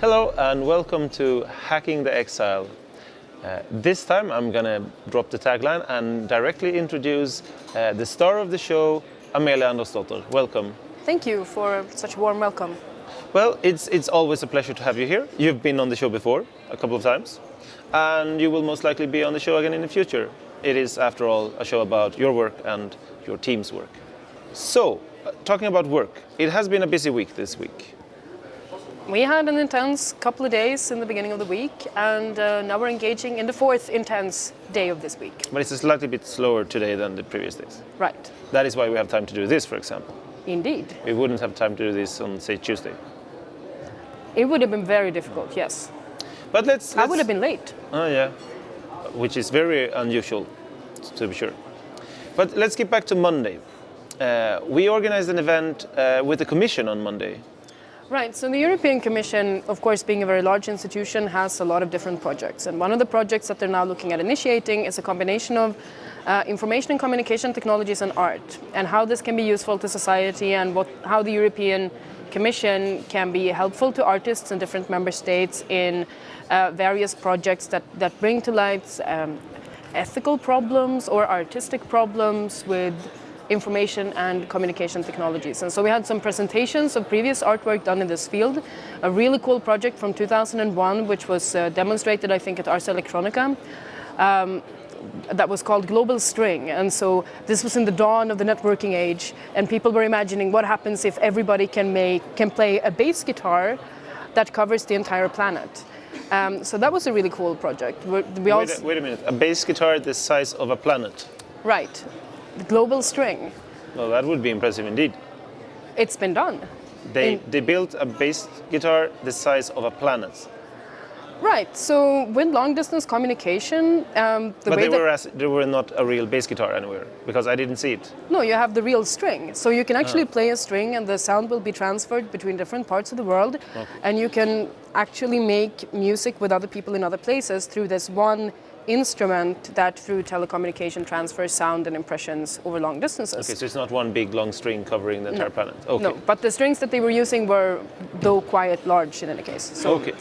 Hello and welcome to Hacking the Exile. Uh, this time I'm gonna drop the tagline and directly introduce uh, the star of the show, Amelia Andersdotter. Welcome. Thank you for such a warm welcome. Well, it's, it's always a pleasure to have you here. You've been on the show before, a couple of times, and you will most likely be on the show again in the future. It is, after all, a show about your work and your team's work. So, uh, talking about work, it has been a busy week this week. We had an intense couple of days in the beginning of the week, and uh, now we're engaging in the fourth intense day of this week. But it's a slightly bit slower today than the previous days. Right. That is why we have time to do this, for example. Indeed. We wouldn't have time to do this on, say, Tuesday. It would have been very difficult, yes. But let's. I let's would have been late. Oh, yeah. Which is very unusual, to be sure. But let's get back to Monday. Uh, we organized an event uh, with the Commission on Monday. Right, so the European Commission, of course, being a very large institution, has a lot of different projects. And one of the projects that they're now looking at initiating is a combination of uh, information and communication technologies and art, and how this can be useful to society and what, how the European Commission can be helpful to artists in different member states in uh, various projects that, that bring to light um, ethical problems or artistic problems with information and communication technologies. And so we had some presentations of previous artwork done in this field, a really cool project from 2001, which was uh, demonstrated, I think, at Ars Electronica. Um, that was called Global String. And so this was in the dawn of the networking age, and people were imagining what happens if everybody can make can play a bass guitar that covers the entire planet. Um, so that was a really cool project. We wait, a, wait a minute, a bass guitar the size of a planet? Right global string. Well, that would be impressive indeed. It's been done. They, In, they built a bass guitar the size of a planet. Right. So with long distance communication, um, the but they were as, they were not a real bass guitar anywhere because I didn't see it. No, you have the real string. So you can actually ah. play a string, and the sound will be transferred between different parts of the world, okay. and you can actually make music with other people in other places through this one instrument that through telecommunication transfers sound and impressions over long distances. Okay, so it's not one big long string covering the entire no. planet. Okay. No, but the strings that they were using were though quite large in any case. So okay.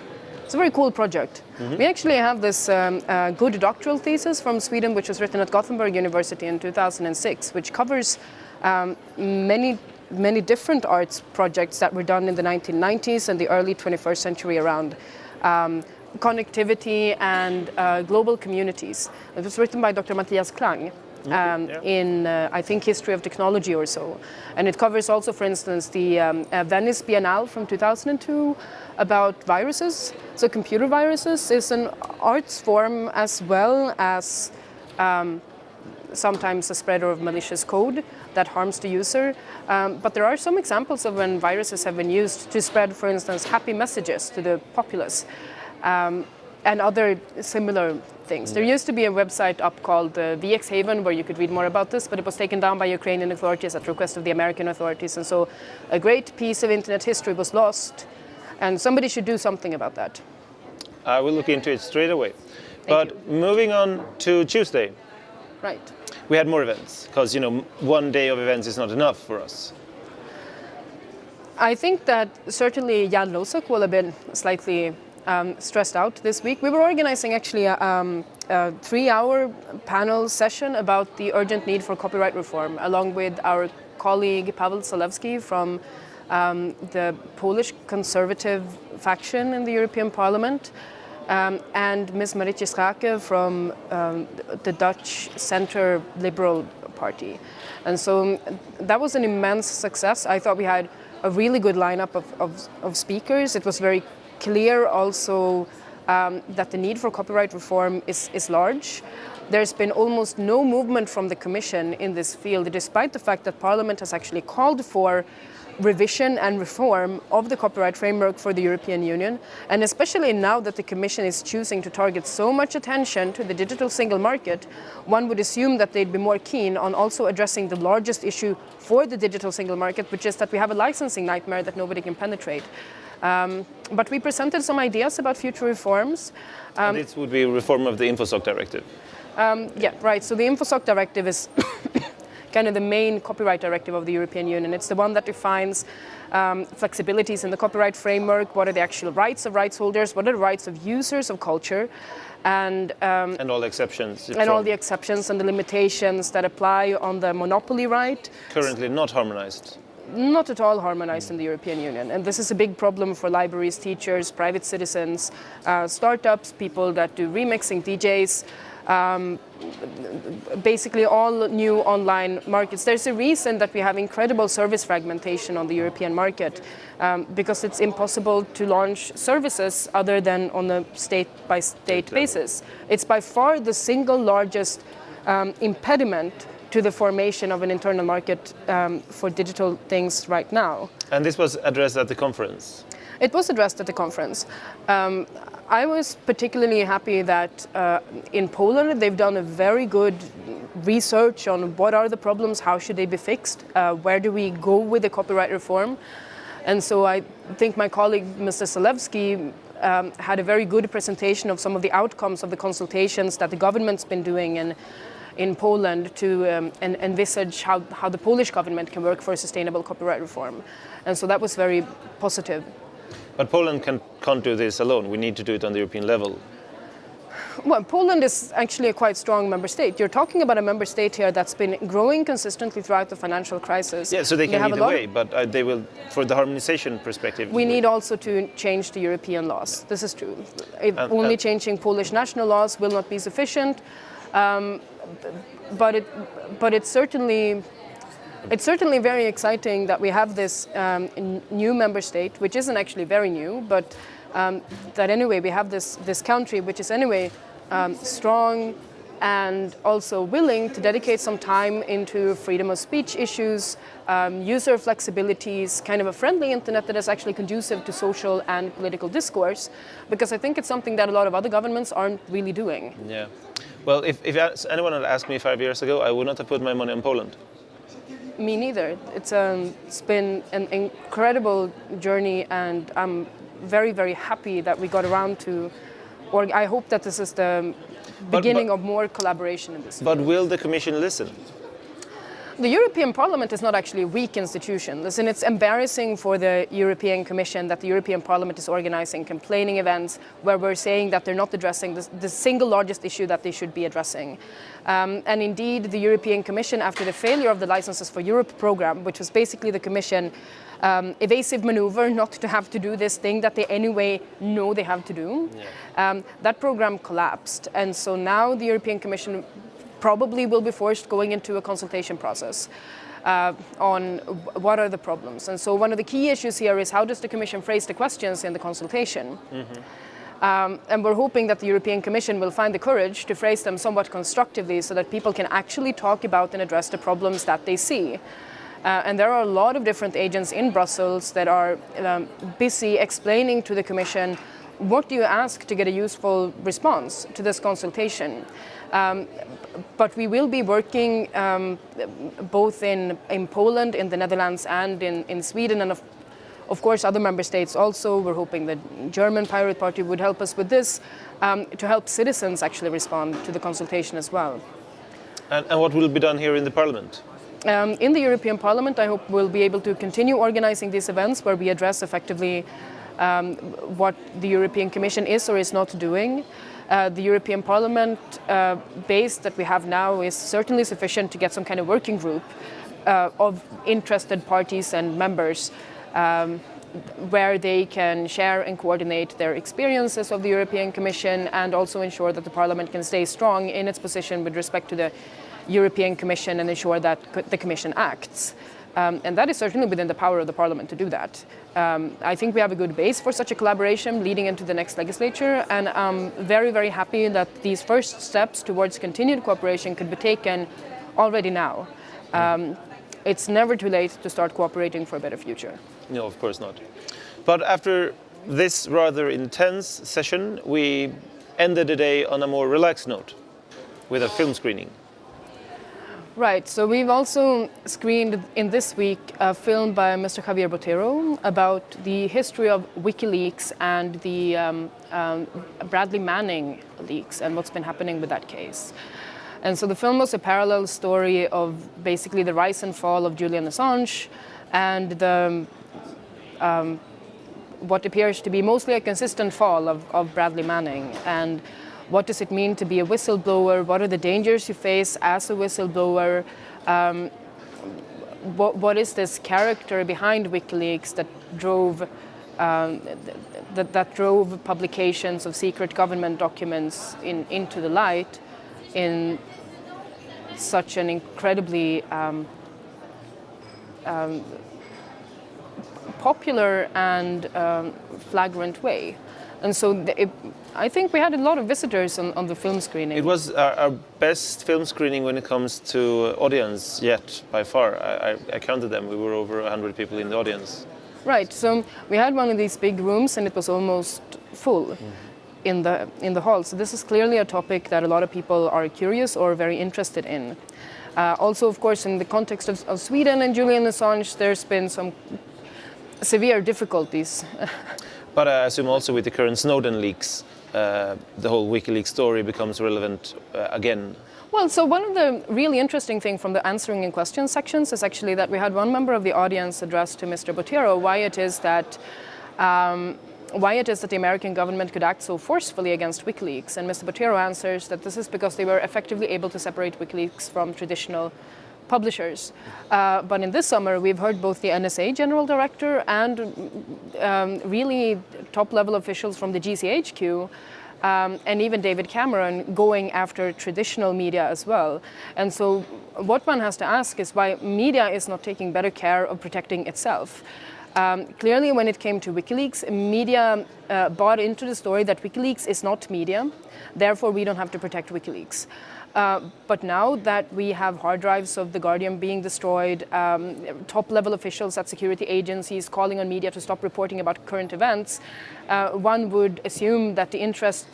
It's a very cool project. Mm -hmm. We actually have this um, uh, good doctoral thesis from Sweden, which was written at Gothenburg University in 2006, which covers um, many many different arts projects that were done in the 1990s and the early 21st century around um, connectivity and uh, global communities. It was written by Dr. Mathias Klang. Um, yeah. in, uh, I think, history of technology or so. And it covers also, for instance, the um, uh, Venice Biennale from 2002 about viruses. So computer viruses is an arts form as well as um, sometimes a spreader of malicious code that harms the user. Um, but there are some examples of when viruses have been used to spread, for instance, happy messages to the populace um, and other similar things. There used to be a website up called uh, VX Haven where you could read more about this, but it was taken down by Ukrainian authorities at request of the American authorities. And so a great piece of internet history was lost, and somebody should do something about that. I will look into it straight away. Thank but you. moving on to Tuesday. Right. We had more events, because you know one day of events is not enough for us. I think that certainly Jan Losok will have been slightly um, stressed out this week. We were organizing actually a, um, a three-hour panel session about the urgent need for copyright reform, along with our colleague Paweł Zalewski from um, the Polish conservative faction in the European Parliament, um, and Ms. Marietje Schaake from um, the Dutch Centre Liberal Party. And so that was an immense success. I thought we had a really good lineup of, of, of speakers. It was very clear also um, that the need for copyright reform is, is large. There's been almost no movement from the Commission in this field, despite the fact that Parliament has actually called for revision and reform of the copyright framework for the European Union. And especially now that the Commission is choosing to target so much attention to the digital single market, one would assume that they'd be more keen on also addressing the largest issue for the digital single market, which is that we have a licensing nightmare that nobody can penetrate. Um, but we presented some ideas about future reforms. Um, this would be reform of the InfoSoc directive. Um, yeah, right. So the InfoSoc directive is kind of the main copyright directive of the European Union. It's the one that defines um, flexibilities in the copyright framework, what are the actual rights of rights holders, what are the rights of users of culture, and um, and all exceptions and all the exceptions and the limitations that apply on the monopoly right. Currently not harmonized. Not at all harmonized in the European Union, and this is a big problem for libraries, teachers, private citizens, uh, startups, people that do remixing, DJs. Um, basically all new online markets. There's a reason that we have incredible service fragmentation on the European market um, because it's impossible to launch services other than on a state-by-state basis. It's by far the single largest um, impediment to the formation of an internal market um, for digital things right now. And this was addressed at the conference? It was addressed at the conference. Um, I was particularly happy that uh, in Poland they've done a very good research on what are the problems, how should they be fixed, uh, where do we go with the copyright reform. And so I think my colleague, Mr. Zalewski, um, had a very good presentation of some of the outcomes of the consultations that the government's been doing in, in Poland to um, en envisage how, how the Polish government can work for a sustainable copyright reform. And so that was very positive. But Poland can, can't do this alone. We need to do it on the European level. Well, Poland is actually a quite strong member state. You're talking about a member state here that's been growing consistently throughout the financial crisis. Yeah, so they can lead the way, but uh, they will, for the harmonization perspective. We need also to change the European laws. This is true. It, and, only and changing Polish national laws will not be sufficient, um, but it, but it's certainly it's certainly very exciting that we have this um, new member state, which isn't actually very new, but um, that anyway we have this, this country which is anyway um, strong and also willing to dedicate some time into freedom of speech issues, um, user flexibilities, kind of a friendly internet that is actually conducive to social and political discourse, because I think it's something that a lot of other governments aren't really doing. Yeah. Well, if, if anyone had asked me five years ago, I would not have put my money on Poland. Me neither. It's, um, it's been an incredible journey and I'm very, very happy that we got around to, or I hope that this is the beginning but, but, of more collaboration in this. But field. will the Commission listen? The European Parliament is not actually a weak institution. Listen, it's embarrassing for the European Commission that the European Parliament is organizing complaining events where we're saying that they're not addressing the, the single largest issue that they should be addressing. Um, and indeed, the European Commission, after the failure of the Licenses for Europe program, which was basically the Commission um, evasive maneuver not to have to do this thing that they anyway know they have to do. Yeah. Um, that program collapsed. And so now the European Commission probably will be forced going into a consultation process. Uh, on what are the problems. And so one of the key issues here is how does the Commission phrase the questions in the consultation? Mm -hmm. um, and we're hoping that the European Commission will find the courage to phrase them somewhat constructively so that people can actually talk about and address the problems that they see. Uh, and there are a lot of different agents in Brussels that are um, busy explaining to the Commission what do you ask to get a useful response to this consultation. Um, but we will be working um, both in, in Poland, in the Netherlands and in, in Sweden and of, of course other member states also. We're hoping the German Pirate Party would help us with this um, to help citizens actually respond to the consultation as well. And, and what will be done here in the Parliament? Um, in the European Parliament, I hope we'll be able to continue organizing these events where we address effectively um, what the European Commission is or is not doing. Uh, the European Parliament uh, base that we have now is certainly sufficient to get some kind of working group uh, of interested parties and members um, where they can share and coordinate their experiences of the European Commission and also ensure that the Parliament can stay strong in its position with respect to the European Commission and ensure that the Commission acts. Um, and that is certainly within the power of the Parliament to do that. Um, I think we have a good base for such a collaboration leading into the next legislature, and I'm very, very happy that these first steps towards continued cooperation could be taken already now. Um, it's never too late to start cooperating for a better future. No, of course not. But after this rather intense session, we ended the day on a more relaxed note with a film screening. Right, so we've also screened in this week a film by Mr. Javier Botero about the history of WikiLeaks and the um, um, Bradley Manning leaks and what's been happening with that case. And so the film was a parallel story of basically the rise and fall of Julian Assange and the um, what appears to be mostly a consistent fall of, of Bradley Manning. And what does it mean to be a whistleblower? What are the dangers you face as a whistleblower? Um, what, what is this character behind WikiLeaks that drove um, that, that drove publications of secret government documents in, into the light in such an incredibly um, um, popular and um, flagrant way. And so it, I think we had a lot of visitors on, on the film screening. It was our, our, best film screening when it comes to audience yet, by far. I, I, I counted them. We were over 100 people in the audience. Right. So we had one of these big rooms, and it was almost full. Mm -hmm. In the, in the hall. So this is clearly a topic that a lot of people are curious or very interested in. Uh, also, of course, in the context of, of Sweden and Julian Assange, there's been some severe difficulties. But I assume also with the current Snowden leaks, uh, the whole WikiLeaks story becomes relevant uh, again. Well, so one of the really interesting things from the answering in questions sections is actually that we had one member of the audience address to Mr. Botero why it is that um, why it is that the American government could act so forcefully against WikiLeaks. And Mr. Botero answers that this is because they were effectively able to separate WikiLeaks from traditional publishers. Uh, but in this summer, we've heard both the NSA general director and um, really top-level officials from the GCHQ um, and even David Cameron going after traditional media as well. And so what one has to ask is why media is not taking better care of protecting itself. Um, clearly, when it came to WikiLeaks, media uh, bought into the story that WikiLeaks is not media, therefore we don't have to protect WikiLeaks. Uh, but now that we have hard drives of The Guardian being destroyed, um, top-level officials at security agencies calling on media to stop reporting about current events, uh, one would assume that the interest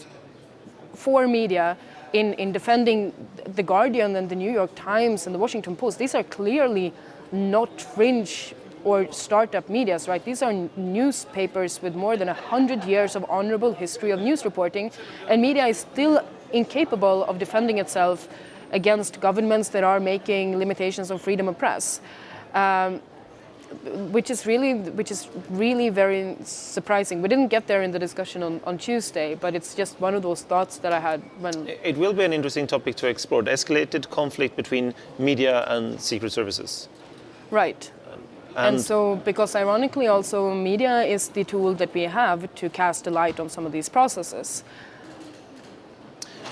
for media in, in defending The Guardian and The New York Times and The Washington Post, these are clearly not fringe or startup medias, right? These are newspapers with more than 100 years of honorable history of news reporting, and media is still incapable of defending itself against governments that are making limitations on freedom of press. Um, which is really which is really very surprising. We didn't get there in the discussion on, on Tuesday, but it's just one of those thoughts that I had when it will be an interesting topic to explore, the escalated conflict between media and secret services. Right. And, and, so, because ironically also media is the tool that we have to cast a light on some of these processes.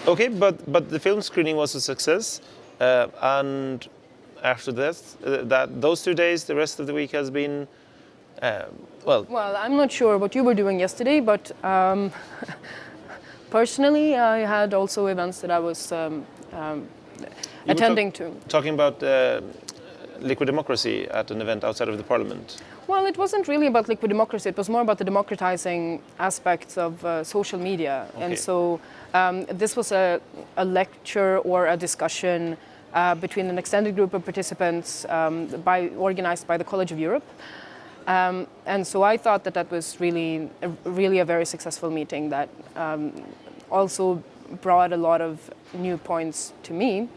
Okay, but but the film screening was a success, uh, and after that, uh, that those two days, the rest of the week has been, uh, well. Well, I'm not sure what you were doing yesterday, but um, personally, I had also events that I was um, um, attending to. Talking about uh, liquid democracy at an event outside of the parliament. Well, it wasn't really about liquid democracy. It was more about the democratizing aspects of uh, social media. Okay. And so um, this was a, a, lecture or a discussion uh, between an extended group of participants um, by, organized by the College of Europe. Um, and so I thought that that was really, a, really a very successful meeting that um, also brought a lot of new points to me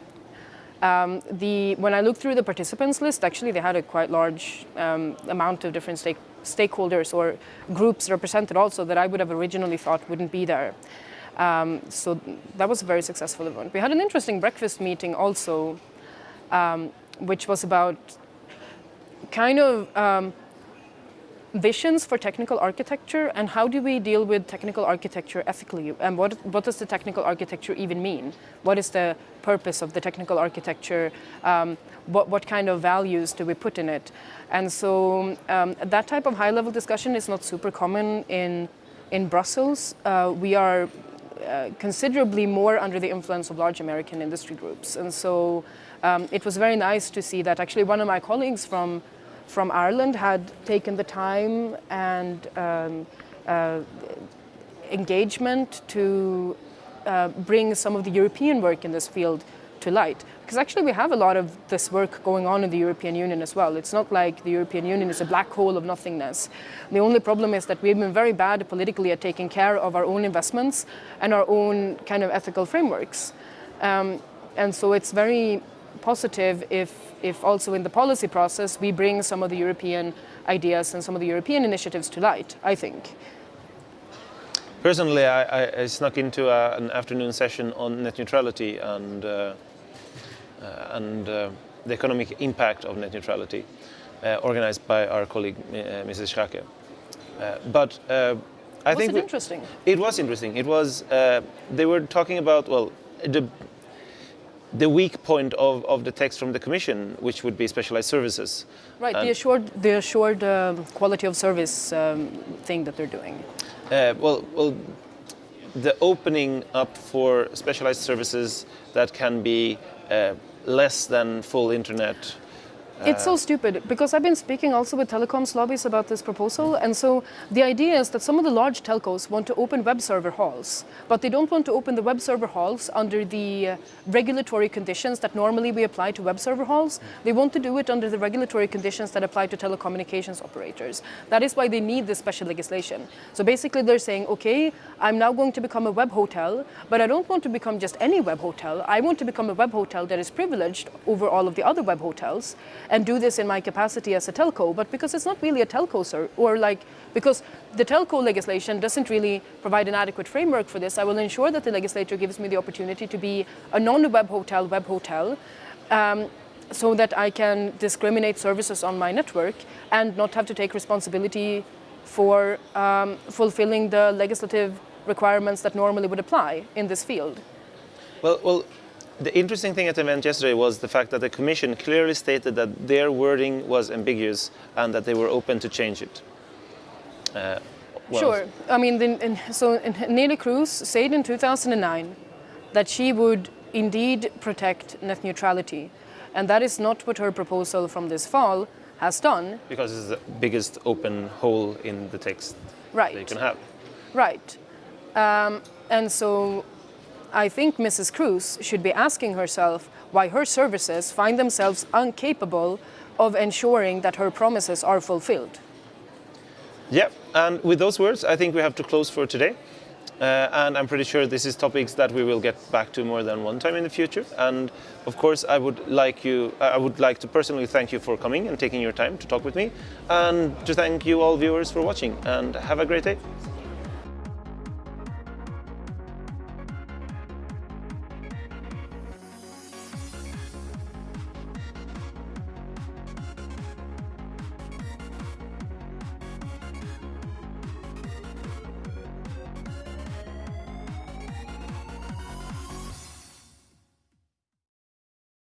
um, the, when I looked through the participants list, actually they had a quite large um, amount of different stake, stakeholders or groups represented also that I would have originally thought wouldn't be there. Um, so that was a very successful event. We had an interesting breakfast meeting also, um, which was about kind of um, visions for technical architecture and how do we deal with technical architecture ethically and what, what does the technical architecture even mean? What is the purpose of the technical architecture? Um, what, what kind of values do we put in it? And so um, that type of high level discussion is not super common in, in Brussels. Uh, we are uh, considerably more under the influence of large American industry groups. And so um, it was very nice to see that actually one of my colleagues from from Ireland had taken the time and um, uh, engagement to uh, bring some of the European work in this field to light. Because actually we have a lot of this work going on in the European Union as well. It's not like the European Union is a black hole of nothingness. The only problem is that we've been very bad politically at taking care of our own investments and our own kind of ethical frameworks. Um, And so it's very positive if, if also in the policy process we bring some of the European ideas and some of the European initiatives to light, I think. Personally, I, I snuck into a, an afternoon session on net neutrality and, uh, uh, and uh, the economic impact of net neutrality, uh, organized by our colleague uh, Mrs. Schaake. Uh, but I was think it interesting? It was interesting. It was. Uh, they were talking about well, the the weak point of, of the text from the Commission, which would be specialized services. Right, the assured, the assured um, quality of service um, thing that they're doing. Uh, well, well, the opening up for specialized services that can be uh, less than full internet. It's so stupid because I've been speaking also with telecoms lobbies about this proposal, and so the idea is that some of the large telcos want to open web server halls, but they don't want to open the web server halls under the uh, regulatory conditions that normally we apply to web server halls. They want to do it under the regulatory conditions that apply to telecommunications operators. That is why they need this special legislation. So basically, they're saying, okay, I'm now going to become a web hotel, but I don't want to become just any web hotel. I want to become a web hotel that is privileged over all of the other web hotels and do this in my capacity as a telco. But because it's not really a telco, sir, or like, because the telco legislation doesn't really provide an adequate framework for this, I will ensure that the legislature gives me the opportunity to be a non-web hotel web hotel. Um, so that I can discriminate services on my network and not have to take responsibility for um, fulfilling the legislative requirements that normally would apply in this field. Well, well, the interesting thing at the event yesterday was the fact that the Commission clearly stated that their wording was ambiguous and that they were open to change it. Uh, well, Sure. I mean, the, so in, Neelie Kroes said in 2009 that she would indeed protect net neutrality. And that is not what her proposal from this fall has done. Because it's the biggest open hole in the text Right. that you can have. Right. Um, and so I think Mrs. Kroes should be asking herself why her services find themselves incapable of ensuring that her promises are fulfilled. Yeah, and with those words, I think we have to close for today. Uh, and I'm pretty sure this is topics that we will get back to more than one time in the future. And of course, I would like you, I would like to personally thank you for coming and taking your time to talk with me, and to thank you all viewers for watching. And have a great day.